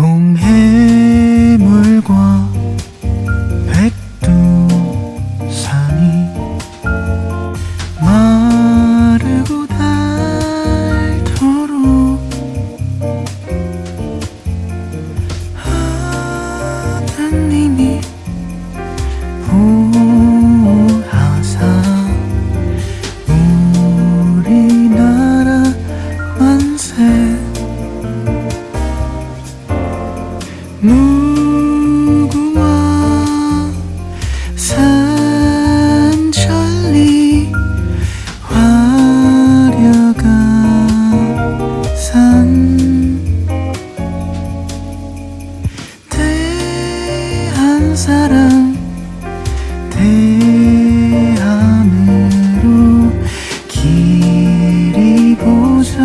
동해물과 백두산이 마르고 닳도록 하나님이 보호하사 우리나라 만세 무궁화 산천리 화려가 산 대한사랑 대하늘로 길이 보존하세.